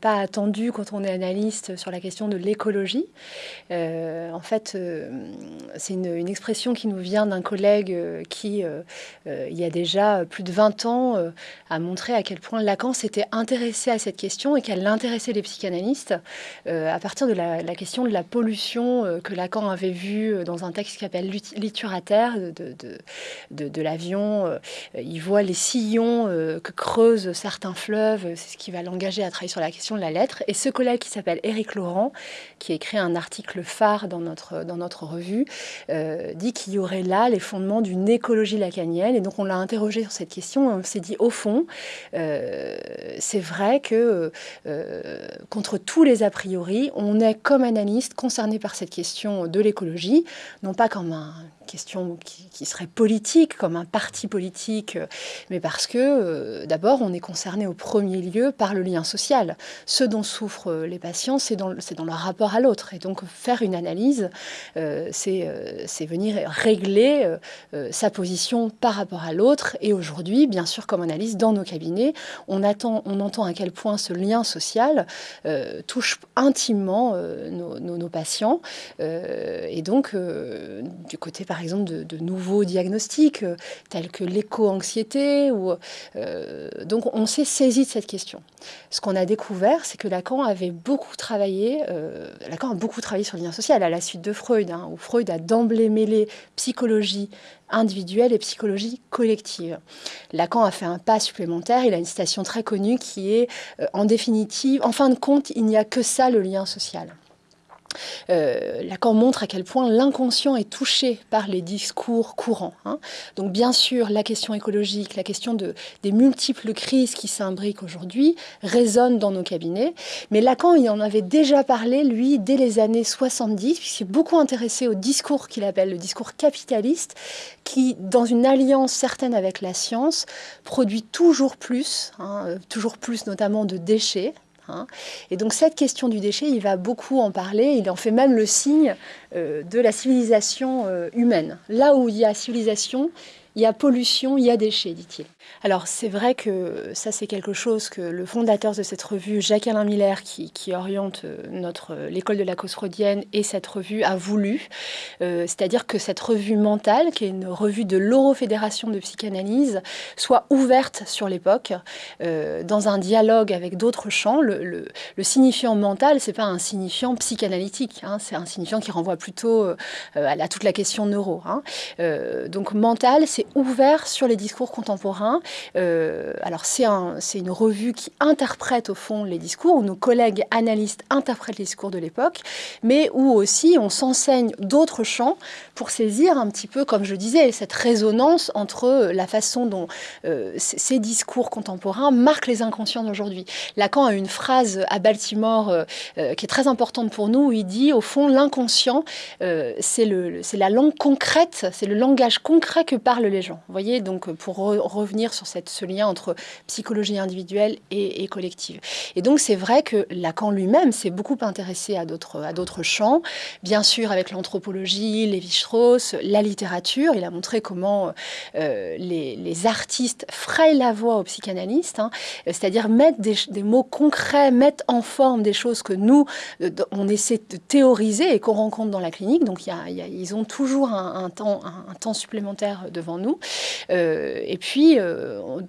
pas attendu quand on est analyste sur la question de l'écologie. en fait, c'est une, expression qui nous vient d'un collègue qui, il y a déjà plus de 20 ans, a montré à quel point Lacan s'était intéressé à cette question et qu'elle intéressait les psychanalystes à partir de la, question de la pollution que Lacan avait vue dans un texte qui s'appelle Liturateur de, de, de, de l'avion. Il voit les sillons que creusent certains fleuves, c'est ce qui va l'engager à travailler sur la question la lettre. Et ce collègue qui s'appelle Éric Laurent, qui a écrit un article phare dans notre, dans notre revue, euh, dit qu'il y aurait là les fondements d'une écologie lacanienne. Et donc on l'a interrogé sur cette question, on s'est dit au fond, euh, c'est vrai que euh, contre tous les a priori, on est comme analyste concerné par cette question de l'écologie, non pas comme un question qui, serait politique, comme un parti politique, mais parce que euh, d'abord on est concerné au premier lieu par le lien social. Ce dont souffrent euh, les patients, c'est dans, dans, leur rapport à l'autre. Et donc faire une analyse, euh, c'est venir régler sa position par rapport à l'autre. Et aujourd'hui, bien sûr, comme analyse dans nos cabinets, on, attend, on entend à quel point ce lien social touche intimement nos, patients. et donc, du côté par par exemple de, nouveaux diagnostics euh, tels que l'éco-anxiété. Euh, donc on s'est saisi de cette question. Ce qu'on a découvert, c'est que Lacan avait beaucoup travaillé, euh, Lacan a beaucoup travaillé sur le lien social à la suite de Freud, hein, où Freud a d'emblée mêlé psychologie individuelle et psychologie collective. Lacan a fait un pas supplémentaire, il a une citation très connue qui est, en définitive, en fin de compte, il n'y a que ça le lien social. Euh, Lacan montre à quel point l'inconscient est touché par les discours courants. Hein. Donc bien sûr, la question écologique, la question de, des multiples crises qui s'imbriquent aujourd'hui résonne dans nos cabinets. Mais Lacan, il en avait déjà parlé, lui, dès les années 70, puisqu'il s'est beaucoup intéressé au discours qu'il appelle le discours capitaliste, qui, dans une alliance certaine avec la science, produit toujours plus, hein, euh, toujours plus notamment de déchets, Hein. Et donc cette question du déchet, il va beaucoup en parler, il en fait même le signe euh, de la civilisation euh, humaine. Là où il y a civilisation, il y a pollution, il y a déchets, dit-il. Alors c'est vrai que ça c'est quelque chose que le fondateur de cette revue, Jacques-Alain Miller, qui, oriente euh, notre euh, l'école de la cause freudienne et cette revue a voulu, euh, c'est-à-dire que cette revue mentale, qui est une revue de l'Eurofédération de psychanalyse, soit ouverte sur l'époque, dans un dialogue avec d'autres champs. Le, signifiant mental, c'est pas un signifiant psychanalytique, hein, c'est un signifiant qui renvoie plutôt à, toute la question neuro. Hein. donc mental, c'est ouvert sur les discours contemporains. Euh, alors c'est un, une revue qui interprète au fond les discours, où nos collègues analystes interprètent les discours de l'époque, mais où aussi on s'enseigne d'autres champs pour saisir un petit peu, comme je disais, cette résonance entre la façon dont euh, ces discours contemporains marquent les inconscients d'aujourd'hui. Lacan a une phrase à Baltimore euh, qui est très importante pour nous, où il dit, au fond, l'inconscient, c'est la langue concrète, c'est le langage concret que parlent les gens. Vous voyez, donc pour revenir sur cette, ce lien entre psychologie individuelle et, collective. Et donc c'est vrai que Lacan lui-même s'est beaucoup intéressé à d'autres champs, bien sûr avec l'anthropologie, Lévi-Strauss, la littérature. Il a montré comment euh, les, artistes frayent la voie aux psychanalystes, hein, c'est-à-dire mettre des, mots concrets, mettre en forme des choses que nous, euh, on essaie de théoriser et qu'on rencontre dans la clinique. Donc il y a, ils ont toujours un, temps, un temps supplémentaire devant nous. Euh, et puis,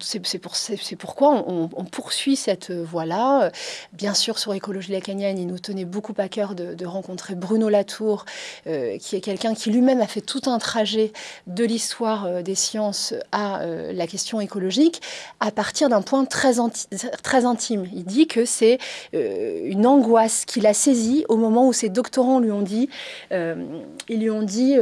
c'est pour, pourquoi on, poursuit cette voie-là. Bien sûr, sur écologie lacanienne, il nous tenait beaucoup à cœur de, rencontrer Bruno Latour, euh, qui est quelqu'un qui lui-même a fait tout un trajet de l'histoire des sciences à la question écologique à partir d'un point très, intime. Il dit que c'est une angoisse qu'il a saisie au moment où ses doctorants lui ont dit, dit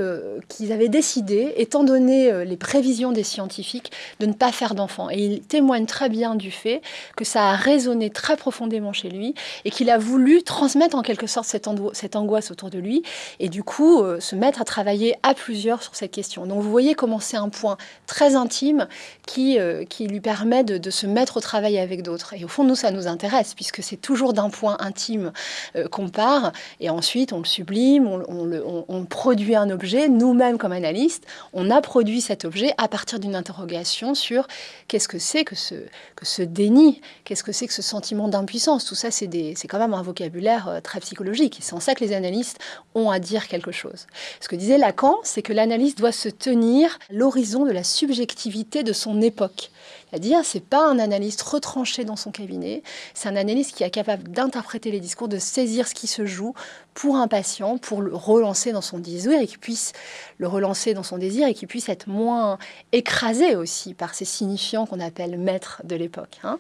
qu'ils avaient décidé, étant donné les prévisions des scientifiques de ne pas faire d'enfants. Et il témoigne très bien du fait que ça a résonné très profondément chez lui et qu'il a voulu transmettre en quelque sorte cette, cette, angoisse autour de lui et du coup euh, se mettre à travailler à plusieurs sur cette question. Donc vous voyez comment c'est un point très intime qui, euh, qui lui permet de, se mettre au travail avec d'autres. Et au fond, nous, ça nous intéresse puisque c'est toujours d'un point intime euh, qu'on part et ensuite on le sublime, on, on, on produit un objet. Nous-mêmes, comme analystes, on a produit cet objet à partir d'une interrogation sur qu'est-ce que c'est que ce, que ce déni, qu'est-ce que c'est que ce sentiment d'impuissance. Tout ça, c'est quand même un vocabulaire euh, très psychologique. C'est en ça que les analystes ont à dire quelque chose. Ce que disait Lacan, c'est que l'analyste doit se tenir l'horizon de la subjectivité de son époque. C'est-à-dire, c'est pas un analyste retranché dans son cabinet, c'est un analyste qui est capable d'interpréter les discours, de saisir ce qui se joue pour un patient, pour le relancer dans son désir et qui puisse le relancer dans son désir et qui puisse être moins écrasé aussi par ces signifiants qu'on appelle maîtres de l'époque. Hein.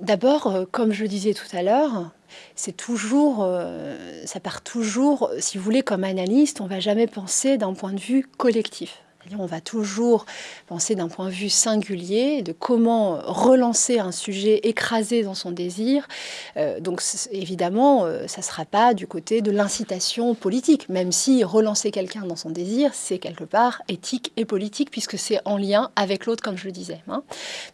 D'abord, euh, comme je le disais tout à l'heure, c'est toujours, euh, ça part toujours, si vous voulez, comme analyste, on va jamais penser d'un point de vue collectif. On va toujours penser d'un point de vue singulier de comment relancer un sujet écrasé dans son désir. Euh, donc évidemment, euh, ça ne sera pas du côté de l'incitation politique, même si relancer quelqu'un dans son désir, c'est quelque part éthique et politique, puisque c'est en lien avec l'autre, comme je le disais. Hein.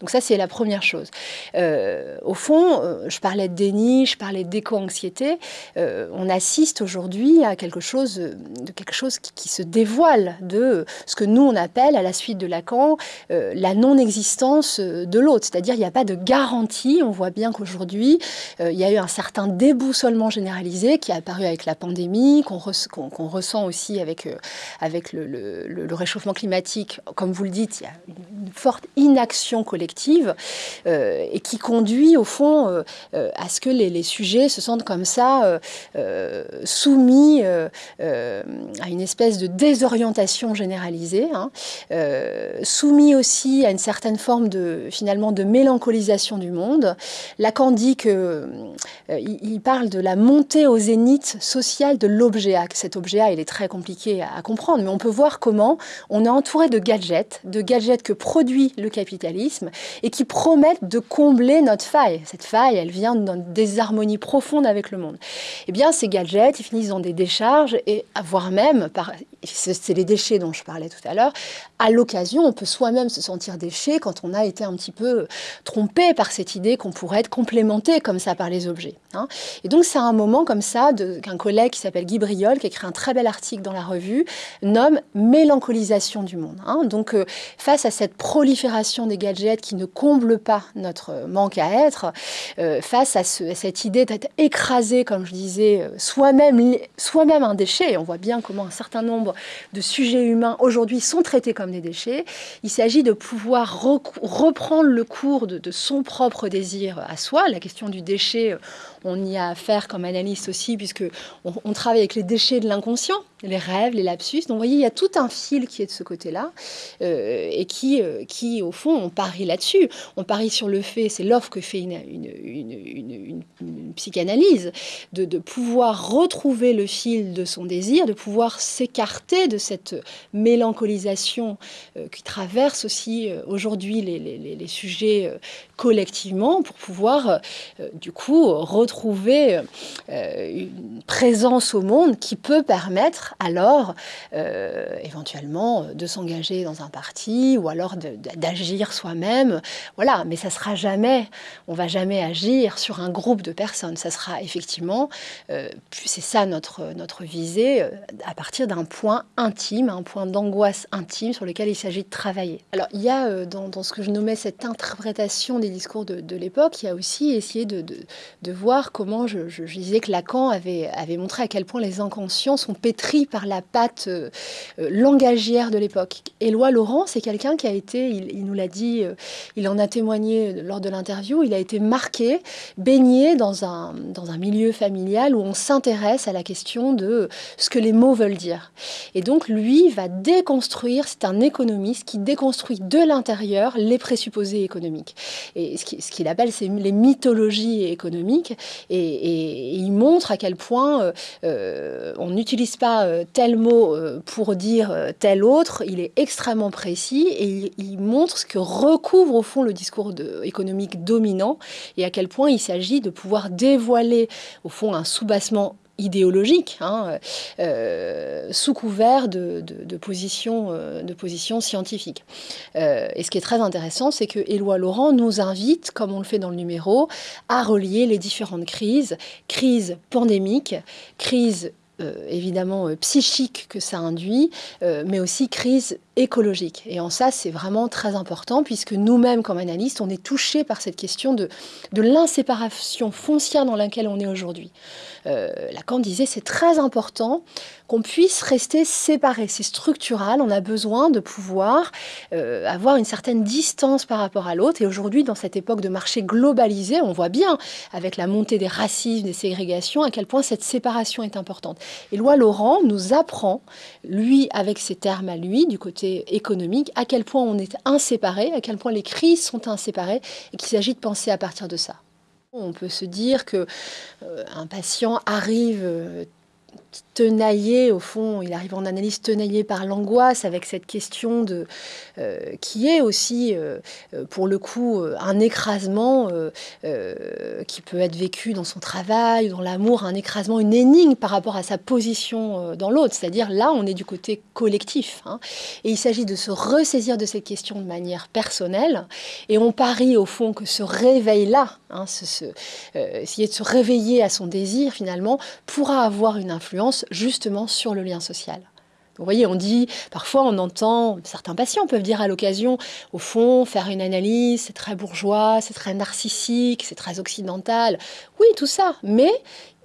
Donc ça, c'est la première chose. Euh, au fond, je parlais de déni, je parlais d'éco-anxiété. on assiste aujourd'hui à quelque chose, de quelque chose qui, qui se dévoile de ce que nous, on appelle, à la suite de Lacan, euh, la non-existence euh, de l'autre. C'est-à-dire, il n'y a pas de garantie. On voit bien qu'aujourd'hui, euh, il y a eu un certain déboussolement généralisé qui est apparu avec la pandémie, qu'on ressent aussi avec, avec le, réchauffement climatique. Comme vous le dites, il y a une forte inaction collective et qui conduit, au fond, à ce que les, les, sujets se sentent comme ça soumis à une espèce de désorientation généralisée Hein, euh, soumis aussi à une certaine forme de, finalement, de mélancolisation du monde. Lacan dit que, euh, il, parle de la montée au zénith social de l'objet A. Cet objet A, il est très compliqué à, comprendre, mais on peut voir comment on est entouré de gadgets, de gadgets que produit le capitalisme et qui promettent de combler notre faille. Cette faille, elle vient d'une désharmonie profonde avec le monde. Eh bien, ces gadgets, ils finissent dans des décharges et voire même, c'est les déchets dont je parlais tout à l'heure, à l'occasion, on peut soi-même se sentir déchet quand on a été un petit peu trompé par cette idée qu'on pourrait être complémenté comme ça par les objets. Hein. Et donc c'est un moment comme ça qu'un collègue qui s'appelle Guy Briol, qui écrit un très bel article dans la revue, nomme mélancolisation du monde. Hein. Donc euh, face à cette prolifération des gadgets qui ne comble pas notre manque à être, euh, face à, cette idée d'être écrasé, comme je disais, euh, soi-même soi un déchet, on voit bien comment un certain nombre de sujets humains aujourd'hui sont traités comme des déchets. Il s'agit de pouvoir reprendre le cours de, son propre désir à soi. La question du déchet, on y a affaire comme analyste aussi, puisque on travaille avec les déchets de l'inconscient les rêves, les lapsus. Donc, vous voyez, il y a tout un fil qui est de ce côté-là euh, et qui, euh, qui, au fond, on parie là-dessus. On parie sur le fait, c'est l'offre que fait une, psychanalyse, de, pouvoir retrouver le fil de son désir, de pouvoir s'écarter de cette mélancolisation euh, qui traverse aussi aujourd'hui les, les, sujets collectivement pour pouvoir, du coup, retrouver une présence au monde qui peut permettre alors euh, éventuellement de s'engager dans un parti ou alors d'agir soi-même. Voilà, mais ça sera jamais, on va jamais agir sur un groupe de personnes. Ça sera effectivement, euh, c'est ça notre, notre visée, euh, à partir d'un point intime, un point d'angoisse intime sur lequel il s'agit de travailler. Alors il y a dans, ce que je nommais cette interprétation des discours de, l'époque, il y a aussi essayé de, voir comment, je, disais que Lacan avait, montré à quel point les inconscients sont pétris par la patte euh, euh, langagière de l'époque. Éloi Laurent, c'est quelqu'un qui a été, il, nous l'a dit, euh, il en a témoigné lors de l'interview, il a été marqué, baigné dans un, dans un milieu familial où on s'intéresse à la question de ce que les mots veulent dire. Et donc lui va déconstruire, c'est un économiste qui déconstruit de l'intérieur les présupposés économiques. Et ce qu'il appelle, c'est les mythologies économiques. Et, il montre à quel point on n'utilise pas euh, tel mot euh, pour dire euh, tel autre, il est extrêmement précis et il, montre ce que recouvre au fond le discours économique dominant et à quel point il s'agit de pouvoir dévoiler au fond un soubassement idéologique, hein, sous couvert de, positions position scientifiques. et ce qui est très intéressant, c'est que Éloi Laurent nous invite, comme on le fait dans le numéro, à relier les différentes crises, crise pandémique, crise évidemment psychique que ça induit, mais aussi crise écologique. Et en ça, c'est vraiment très important, puisque nous-mêmes, comme analystes, on est touchés par cette question de, de l'inséparation foncière dans laquelle on est aujourd'hui. Lacan disait c'est très important qu'on puisse rester séparés. C'est structural, on a besoin de pouvoir avoir une certaine distance par rapport à l'autre. Et aujourd'hui, dans cette époque de marché globalisé, on voit bien, avec la montée des racismes, des ségrégations, à quel point cette séparation est importante. Et Loi Laurent nous apprend, lui, avec ses termes à lui, du côté économique, à quel point on est inséparés, à quel point les crises sont inséparées, et qu'il s'agit de penser à partir de ça. On peut se dire que euh, un patient arrive euh, tenaillé, au fond, il arrive en analyse tenaillé par l'angoisse avec cette question de, euh, qui est aussi, euh, euh, pour le coup, un écrasement qui peut être vécu dans son travail, dans l'amour, un écrasement, une énigme par rapport à sa position dans l'autre. C'est-à-dire là, on est du côté collectif. Hein. et il s'agit de se ressaisir de cette question de manière personnelle. Et on parie, au fond, que ce réveil-là, hein, essayer de se réveiller à son désir, finalement, pourra avoir une influence justement sur le lien social. Vous voyez, on dit, parfois on entend, certains patients peuvent dire à l'occasion, au fond, faire une analyse, c'est très bourgeois, c'est très narcissique, c'est très occidental. Oui, tout ça, mais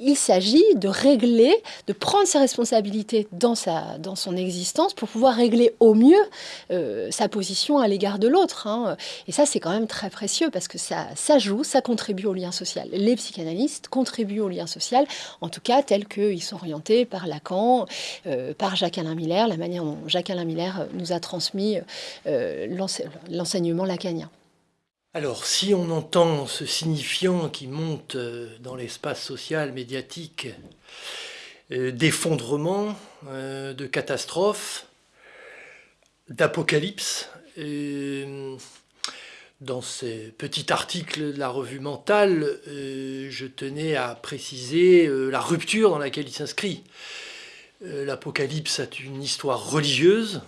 il s'agit de régler, de prendre ses responsabilités dans, sa, dans son existence pour pouvoir régler au mieux euh, sa position à l'égard de l'autre. Hein. Et ça, c'est quand même très précieux parce que ça, ça joue, ça contribue au lien social. Les psychanalystes contribuent au lien social, en tout cas tels qu'ils sont orientés par Lacan, euh, par Jacques-Alain La manière dont Jacques-Alain Miller nous a transmis euh, l'enseignement lacanien. Alors, si on entend ce signifiant qui monte euh, dans l'espace social, médiatique, euh, d'effondrement, euh, de catastrophe, d'apocalypse, dans ce petit article de la revue Mentale, je tenais à préciser la rupture dans laquelle il s'inscrit. L'apocalypse a une histoire religieuse,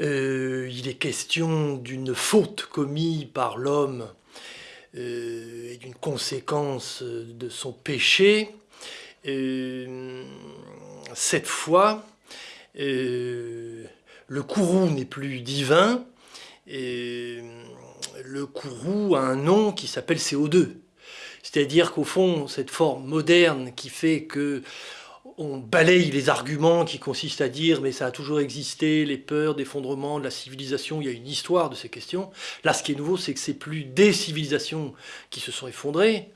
euh, il est question d'une faute commise par l'homme euh, et d'une conséquence de son péché. Euh, cette fois, le courroux n'est plus divin, le courroux a un nom qui s'appelle CO2. C'est-à-dire qu'au fond, cette forme moderne qui fait que on balaye les arguments qui consistent à dire mais ça a toujours existé, les peurs d'effondrement de la civilisation, il y a une histoire de ces questions. Là, ce qui est nouveau, c'est que c'est plus des civilisations qui se sont effondrées,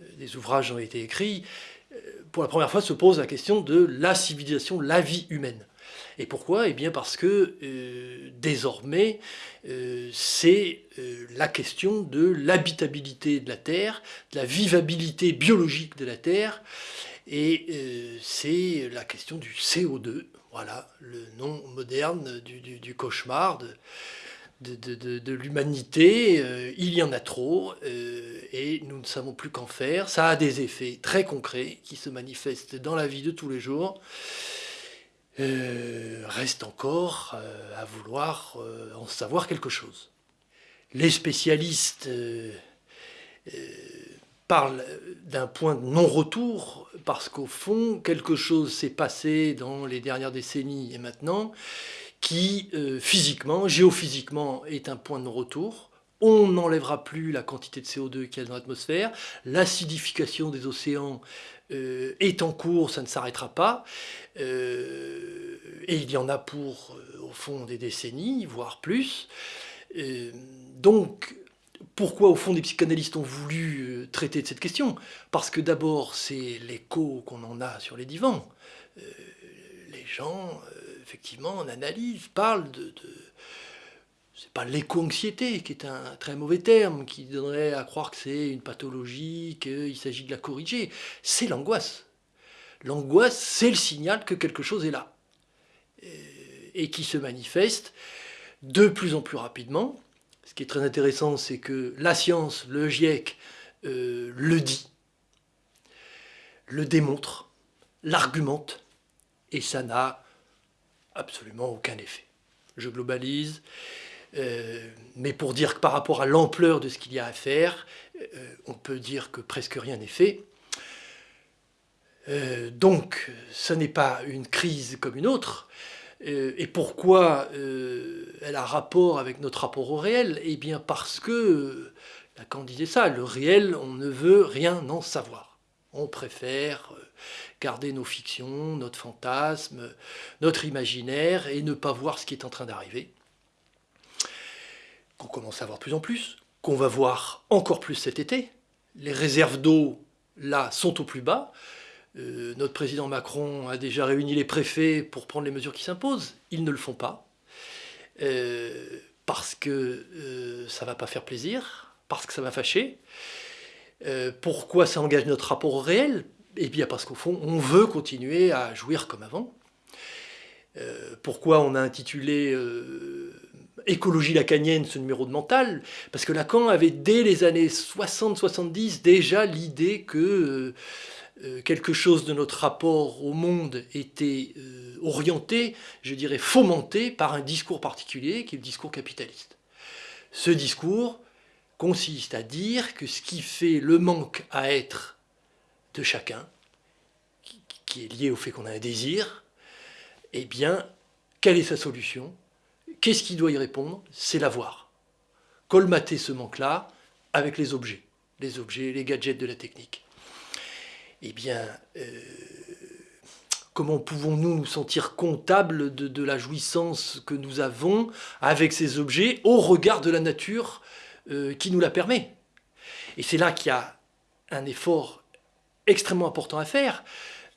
euh, des ouvrages ont été écrits. Euh, pour la première fois se pose la question de la civilisation, la vie humaine. Et pourquoi? Eh bien parce que euh, désormais, c'est la question de l'habitabilité de la Terre, de la vivabilité biologique de la Terre, et euh, c'est la question du CO2, voilà, le nom moderne du, cauchemar de, de, l'humanité. Euh, il y en a trop euh, et nous ne savons plus qu'en faire. Ça a des effets très concrets qui se manifestent dans la vie de tous les jours. reste encore à vouloir en savoir quelque chose. Les spécialistes parle d'un point de non-retour, parce qu'au fond, quelque chose s'est passé dans les dernières décennies et maintenant, qui euh, physiquement, géophysiquement, est un point de non-retour. On n'enlèvera plus la quantité de CO2 qu'il y a dans l'atmosphère. L'acidification des océans euh, est en cours, ça ne s'arrêtera pas. Euh, et il y en a pour, au fond, des décennies, voire plus. donc, pourquoi, au fond, des psychanalystes ont voulu euh, traiter de cette question? Parce que d'abord, c'est l'écho qu'on en a sur les divans. Euh, les gens, euh, effectivement, en analyse, parlent de... de c'est pas l'éco-anxiété, qui est un très mauvais terme, qui donnerait à croire que c'est une pathologie, qu'il s'agit de la corriger. C'est l'angoisse. L'angoisse, c'est le signal que quelque chose est là. Et qui se manifeste de plus en plus rapidement, ce qui est très intéressant, c'est que la science, le GIEC, euh, le dit, le démontre, l'argumente, et ça n'a absolument aucun effet. Je globalise, euh, mais pour dire que par rapport à l'ampleur de ce qu'il y a à faire, euh, on peut dire que presque rien n'est fait. donc, ce n'est pas une crise comme une autre. Et pourquoi elle a rapport avec notre rapport au réel? Eh bien parce que, Lacan disait ça, le réel, on ne veut rien en savoir. On préfère garder nos fictions, notre fantasme, notre imaginaire et ne pas voir ce qui est en train d'arriver. Qu'on commence à voir plus en plus, qu'on va voir encore plus cet été. Les réserves d'eau, là, sont au plus bas. Euh, notre président Macron a déjà réuni les préfets pour prendre les mesures qui s'imposent. Ils ne le font pas. Euh, parce que euh, ça ne va pas faire plaisir, parce que ça va fâcher. pourquoi ça engage notre rapport au réel? Eh bien parce qu'au fond, on veut continuer à jouir comme avant. Pourquoi on a intitulé Écologie lacanienne ce numéro de mental? Parce que Lacan avait dès les années 60-70 déjà l'idée que quelque chose de notre rapport au monde était orienté, je dirais fomenté par un discours particulier qui est le discours capitaliste. Ce discours consiste à dire que ce qui fait le manque à être de chacun, qui, est lié au fait qu'on a un désir, eh bien, quelle est sa solution? Qu'est-ce qui doit y répondre? C'est l'avoir. Colmater ce manque-là avec les objets, les objets, les gadgets de la technique. Eh bien, euh, comment pouvons-nous nous sentir comptables de, la jouissance que nous avons avec ces objets au regard de la nature euh, qui nous la permet? Et c'est là qu'il y a un effort extrêmement important à faire,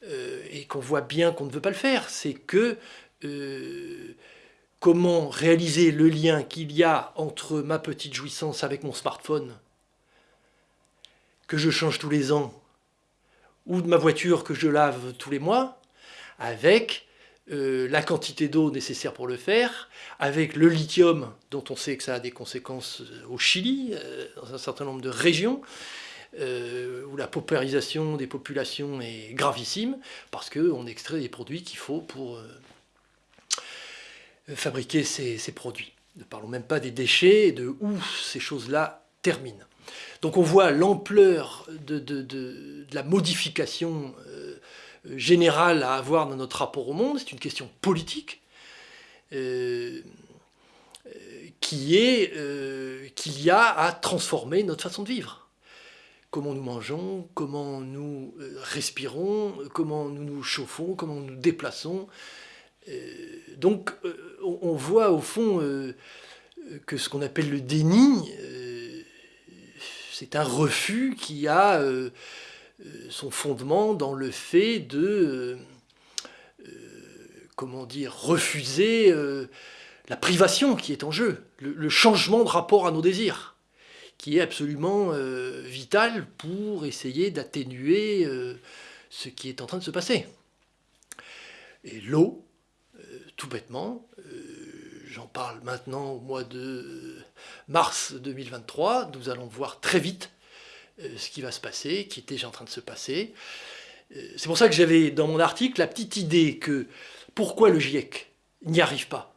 euh, et qu'on voit bien qu'on ne veut pas le faire, c'est que comment réaliser le lien qu'il y a entre ma petite jouissance avec mon smartphone, que je change tous les ans, ou de ma voiture que je lave tous les mois, avec euh, la quantité d'eau nécessaire pour le faire, avec le lithium, dont on sait que ça a des conséquences au Chili, dans un certain nombre de régions, euh, où la paupérisation des populations est gravissime, parce qu'on extrait des produits qu'il faut pour euh, fabriquer ces, produits. Ne parlons même pas des déchets, de où ces choses-là terminent. Donc on voit l'ampleur de, la modification euh, générale à avoir dans notre rapport au monde, c'est une question politique, qui est qu'il y a à transformer notre façon de vivre comment nous mangeons, comment nous euh, respirons, comment nous nous chauffons, comment nous nous déplaçons. Euh, donc euh, on voit au fond que ce qu'on appelle le déni, c'est un refus qui a son fondement dans le fait de, comment dire, refuser la privation qui est en jeu, le changement de rapport à nos désirs qui est absolument euh, vital pour essayer d'atténuer euh, ce qui est en train de se passer. Et l'eau, euh, tout bêtement, j'en parle maintenant au mois de mars 2023, nous allons voir très vite ce qui va se passer, qui est déjà en train de se passer. C'est pour ça que j'avais dans mon article la petite idée que pourquoi le GIEC n'y arrive pas?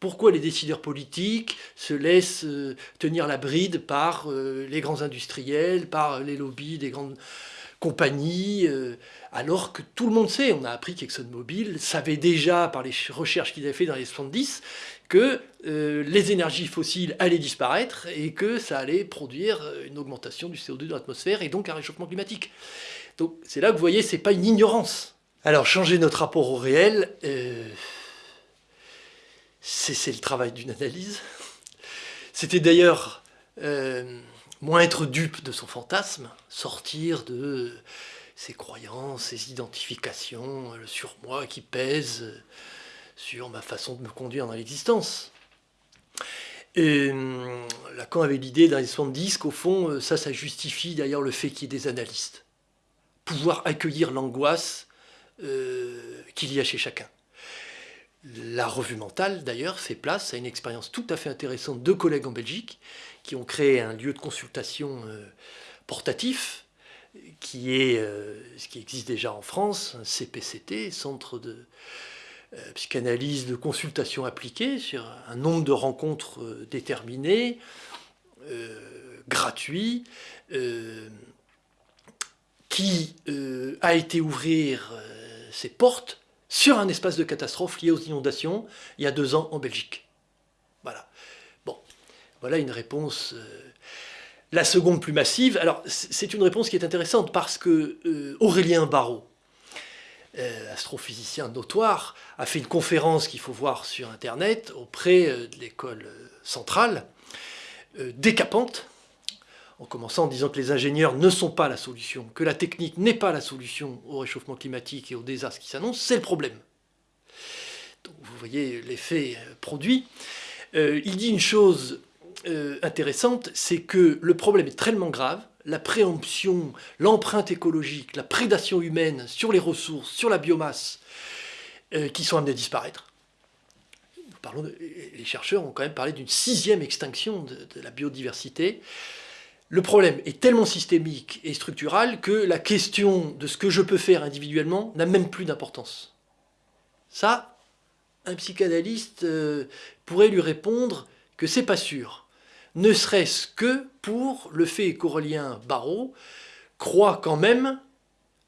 Pourquoi les décideurs politiques se laissent euh, tenir la bride par euh, les grands industriels, par les lobbies des grandes compagnies, euh, alors que tout le monde sait, on a appris qu'ExxonMobil savait déjà par les recherches qu'ils avaient fait dans les 70 que les énergies fossiles allaient disparaître et que ça allait produire une augmentation du CO2 dans l'atmosphère et donc un réchauffement climatique. Donc c'est là que vous voyez, c'est pas une ignorance. Alors changer notre rapport au réel c'est le travail d'une analyse. C'était d'ailleurs euh, moins être dupe de son fantasme, sortir de ses croyances, ses identifications, le surmoi qui pèse sur ma façon de me conduire dans l'existence. Et euh, Lacan avait l'idée dans les 70 qu'au fond, euh, ça, ça justifie d'ailleurs le fait qu'il y ait des analystes. Pouvoir accueillir l'angoisse qu'il y a chez chacun. La revue mentale, d'ailleurs, fait place à une expérience tout à fait intéressante de collègues en Belgique qui ont créé un lieu de consultation euh, portatif qui est euh, ce qui existe déjà en France, un CPCT, Centre de euh, psychanalyse de consultation appliquée, sur un nombre de rencontres déterminées, gratuits, qui a été ouvrir ses portes sur un espace de catastrophe lié aux inondations il y a deux ans en Belgique. Voilà. Bon, voilà une réponse. La seconde plus massive, alors c'est une réponse qui est intéressante parce que Aurélien Barrault, euh, astrophysicien notoire, a fait une conférence qu'il faut voir sur Internet auprès euh, de l'école euh, centrale, décapante, en commençant en disant que les ingénieurs ne sont pas la solution, que la technique n'est pas la solution au réchauffement climatique et aux désastres qui s'annoncent, c'est le problème. Donc, vous voyez l'effet produit. il dit une chose intéressante, c'est que le problème est tellement grave la préemption, l'empreinte écologique, la prédation humaine sur les ressources, sur la biomasse, euh, qui sont amenées à disparaître. les chercheurs ont quand même parlé d'une sixième extinction de, la biodiversité. Le problème est tellement systémique et structural que la question de ce que je peux faire individuellement n'a même plus d'importance. Ça, un psychanalyste euh, pourrait lui répondre que c'est pas sûr ne serait-ce que pour le fait qu'Aurélien Barrault croit quand même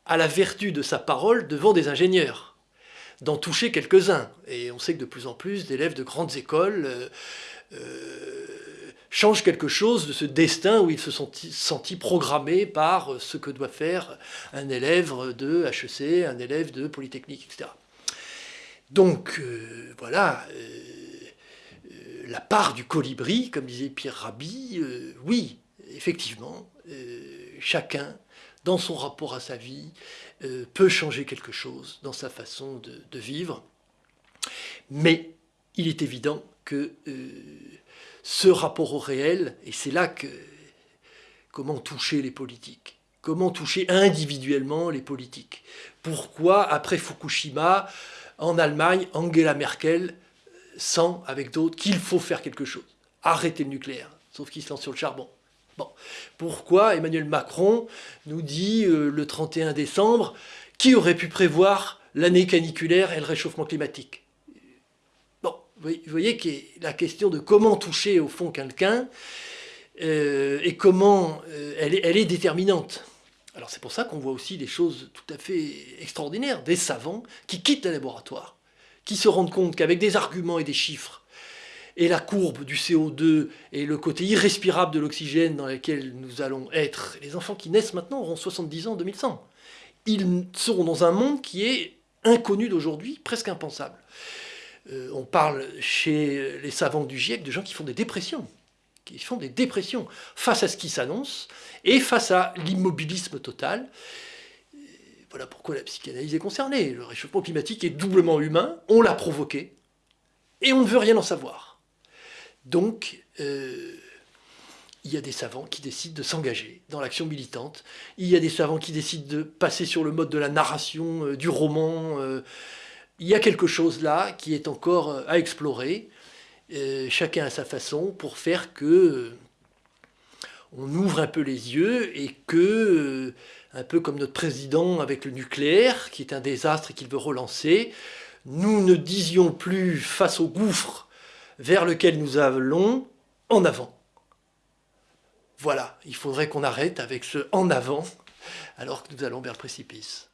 à la vertu de sa parole devant des ingénieurs, d'en toucher quelques-uns. Et on sait que de plus en plus d'élèves de grandes écoles euh, euh, changent quelque chose de ce destin où ils se sont sentis programmés par ce que doit faire un élève de HEC, un élève de Polytechnique, etc. Donc euh, voilà, la part du colibri, comme disait Pierre Rabhi, euh, oui, effectivement, euh, chacun, dans son rapport à sa vie, euh, peut changer quelque chose dans sa façon de, vivre. Mais il est évident que ce rapport au réel, et c'est là que comment toucher les politiques, comment toucher individuellement les politiques. Pourquoi, après Fukushima, en Allemagne, Angela Merkel sans, avec d'autres, qu'il faut faire quelque chose. Arrêter le nucléaire, sauf qu'il se lance sur le charbon. Bon. Pourquoi Emmanuel Macron nous dit euh, le 31 décembre qui aurait pu prévoir l'année caniculaire et le réchauffement climatique? Bon, vous voyez que la question de comment toucher au fond quelqu'un euh, et comment euh, elle, est, elle est déterminante. Alors c'est pour ça qu'on voit aussi des choses tout à fait extraordinaires, des savants qui quittent le laboratoire qui se rendent compte qu'avec des arguments et des chiffres, et la courbe du CO2 et le côté irrespirable de l'oxygène dans lequel nous allons être, les enfants qui naissent maintenant auront 70 ans en 2100. Ils seront dans un monde qui est inconnu d'aujourd'hui, presque impensable. Euh, on parle chez les savants du GIEC de gens qui font des dépressions, qui font des dépressions face à ce qui s'annonce et face à l'immobilisme total. Voilà pourquoi la psychanalyse est concernée. Le réchauffement climatique est doublement humain, on l'a provoqué, et on ne veut rien en savoir. Donc, euh, il y a des savants qui décident de s'engager dans l'action militante, il y a des savants qui décident de passer sur le mode de la narration, euh, du roman. Euh, il y a quelque chose là qui est encore à explorer, chacun à sa façon, pour faire que on ouvre un peu les yeux et que un peu comme notre président avec le nucléaire, qui est un désastre et qu'il veut relancer, nous ne disions plus face au gouffre vers lequel nous allons, en avant. Voilà, il faudrait qu'on arrête avec ce en avant, alors que nous allons vers le précipice.